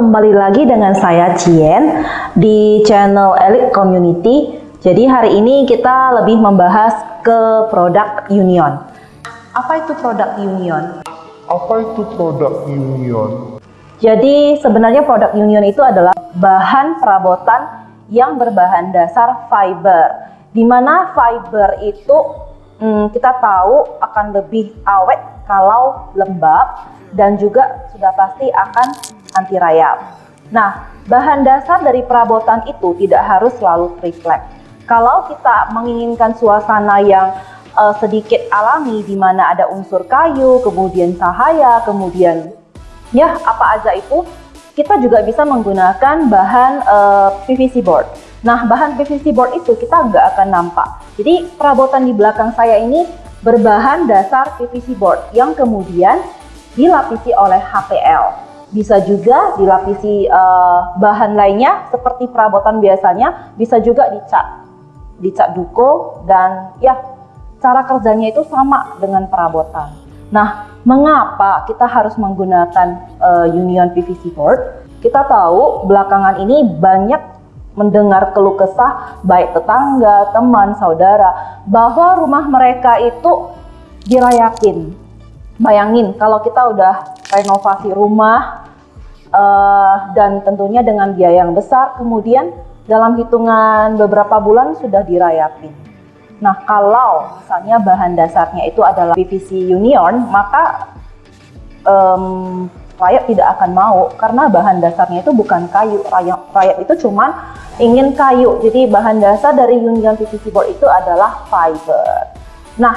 kembali lagi dengan saya Cien di channel Elite Community. Jadi hari ini kita lebih membahas ke produk Union. Apa itu produk Union? Apa itu produk Union? Jadi sebenarnya produk Union itu adalah bahan perabotan yang berbahan dasar fiber. Di mana fiber itu hmm, kita tahu akan lebih awet kalau lembab dan juga sudah pasti akan anti rayap. Nah, bahan dasar dari perabotan itu tidak harus selalu triplek. Kalau kita menginginkan suasana yang uh, sedikit alami di mana ada unsur kayu, kemudian cahaya, kemudian ya apa aja itu, kita juga bisa menggunakan bahan uh, eh, PVC board. Nah, bahan PVC board itu kita nggak akan nampak. Jadi perabotan di belakang saya ini berbahan dasar PVC board yang kemudian dilapisi oleh HPL. Bisa juga dilapisi uh, bahan lainnya seperti perabotan biasanya, bisa juga dicat, dicat duko dan ya cara kerjanya itu sama dengan perabotan. Nah, mengapa kita harus menggunakan uh, Union PVC board? Kita tahu belakangan ini banyak mendengar keluh kesah baik tetangga, teman, saudara bahwa rumah mereka itu dirayakin. Bayangin kalau kita udah renovasi rumah uh, dan tentunya dengan biaya yang besar kemudian dalam hitungan beberapa bulan sudah dirayapin. Nah kalau misalnya bahan dasarnya itu adalah PVC Union maka um, rakyat tidak akan mau karena bahan dasarnya itu bukan kayu. Rakyat, rakyat itu cuma ingin kayu. Jadi bahan dasar dari Union PVC board itu adalah fiber. Nah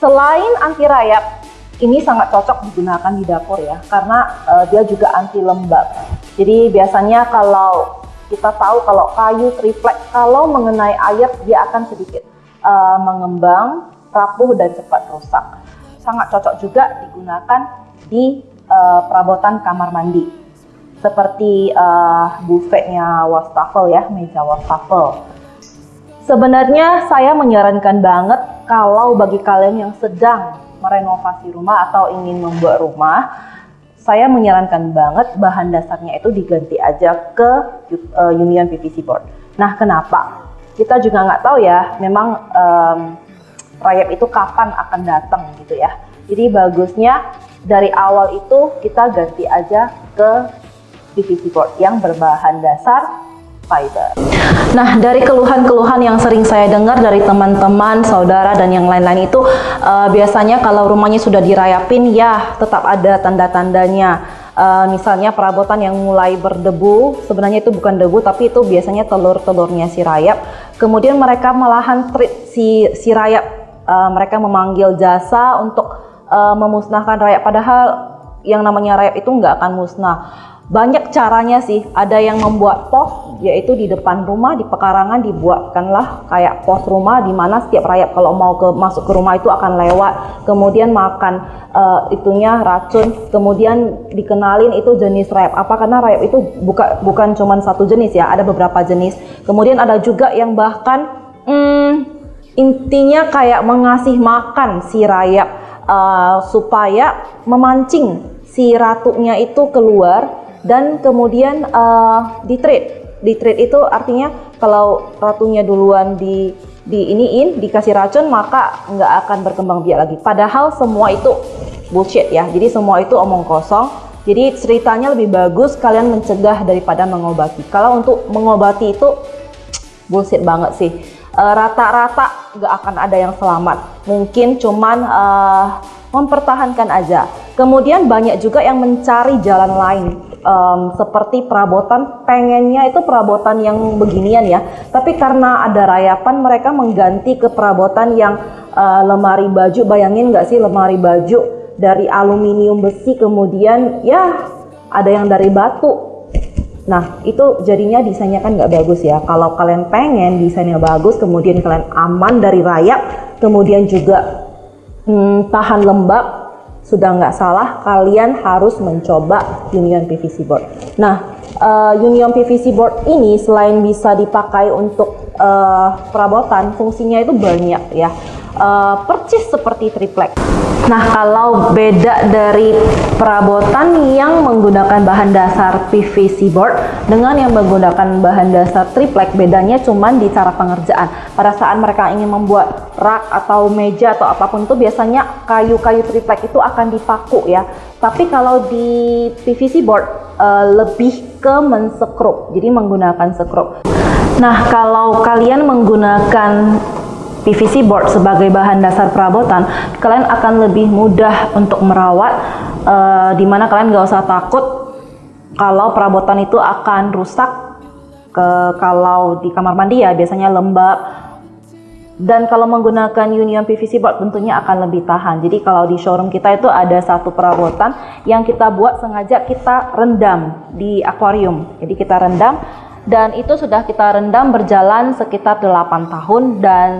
selain anti rayap ini sangat cocok digunakan di dapur ya karena uh, dia juga anti lembab. Jadi biasanya kalau kita tahu kalau kayu triplek kalau mengenai air dia akan sedikit uh, mengembang rapuh dan cepat rusak sangat cocok juga digunakan di uh, perabotan kamar mandi seperti uh, buffetnya wastafel ya meja wastafel sebenarnya saya menyarankan banget kalau bagi kalian yang sedang merenovasi rumah atau ingin membuat rumah, saya menyarankan banget bahan dasarnya itu diganti aja ke Union PVC board. Nah, kenapa? Kita juga nggak tahu ya, memang um, rayap itu kapan akan datang gitu ya. Jadi bagusnya dari awal itu kita ganti aja ke PVC board yang berbahan dasar fiber. Nah, dari keluhan-keluhan yang sering saya dengar dari teman-teman, saudara, dan yang lain-lain itu uh, biasanya kalau rumahnya sudah dirayapin, ya tetap ada tanda-tandanya. Uh, misalnya perabotan yang mulai berdebu, sebenarnya itu bukan debu, tapi itu biasanya telur-telurnya si rayap. Kemudian mereka malahan treat si, si rayap, uh, mereka memanggil jasa untuk uh, memusnahkan rayap, padahal yang namanya rayap itu nggak akan musnah. Banyak caranya sih. Ada yang membuat pos yaitu di depan rumah di pekarangan dibuatkanlah kayak pos rumah di mana setiap rayap kalau mau ke masuk ke rumah itu akan lewat kemudian makan uh, itunya racun kemudian dikenalin itu jenis rayap apa? Karena rayap itu buka, bukan cuma satu jenis ya ada beberapa jenis. Kemudian ada juga yang bahkan hmm, intinya kayak mengasih makan si rayap uh, supaya memancing si ratunya itu keluar dan kemudian uh, di trade di trade itu artinya kalau ratunya duluan di di iniin dikasih racun maka nggak akan berkembang biak lagi. Padahal semua itu bullshit ya. Jadi semua itu omong kosong. Jadi ceritanya lebih bagus kalian mencegah daripada mengobati. Kalau untuk mengobati itu bullshit banget sih. Eh, rata-rata nggak akan ada yang selamat. Mungkin cuman uh, mempertahankan aja. Kemudian banyak juga yang mencari jalan lain. Um, seperti perabotan. Pengennya itu perabotan yang beginian ya. Tapi karena ada rayapan mereka mengganti ke perabotan yang uh, lemari baju. Bayangin nggak sih lemari baju dari aluminium besi kemudian ya ada yang dari batu Nah, itu jadinya desainnya kan nggak bagus ya. Kalau kalian pengen desainnya bagus, kemudian kalian aman dari rayap, kemudian juga hmm, tahan lembab, sudah nggak salah kalian harus mencoba Union PVC board. Nah, uh, Union PVC board ini selain bisa dipakai untuk uh, perabotan, fungsinya itu banyak ya. Uh, percis seperti triplek. Nah, kalau beda dari perabotan yang menggunakan bahan dasar PVC board dengan yang menggunakan bahan dasar triplek, bedanya cuma di cara pengerjaan. Pada saat mereka ingin membuat rak atau meja atau apa pun itu biasanya kayu-kayu triplek itu akan dipaku ya. Tapi kalau di PVC board uh, lebih ke mensekrup, jadi menggunakan sekrup. Nah, kalau kalian menggunakan PVC board sebagai bahan dasar perabotan, kalian akan lebih mudah untuk merawat, uh, di mana kalian gak usah takut kalau perabotan itu akan rusak. Ke, kalau di kamar mandi ya biasanya lembab. Dan kalau menggunakan Union PVC board tentunya akan lebih tahan. Jadi kalau di showroom kita itu ada satu perabotan yang kita buat sengaja kita rendam di akuarium. Jadi kita rendam dan itu sudah kita rendam berjalan sekitar 8 tahun dan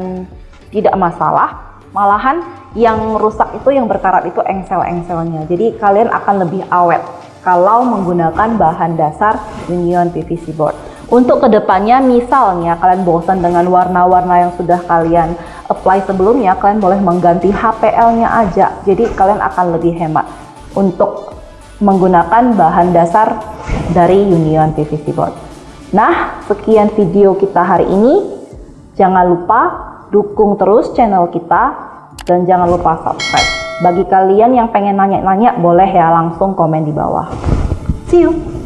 tidak masalah malahan yang rusak itu yang berkarat itu engsel-engselnya. Jadi kalian akan lebih awet kalau menggunakan bahan dasar Union PVC board. Untuk ke depannya misalnya kalian bosan dengan warna-warna yang sudah kalian apply sebelumnya kalian boleh mengganti HPL nya aja. Jadi kalian akan lebih hemat untuk menggunakan bahan dasar dari Union PVC board. Nah sekian video kita hari ini. Jangan lupa dukung terus channel kita dan jangan lupa subscribe. Bagi kalian yang pengen nanya-nanya boleh ya langsung komen di bawah. See you!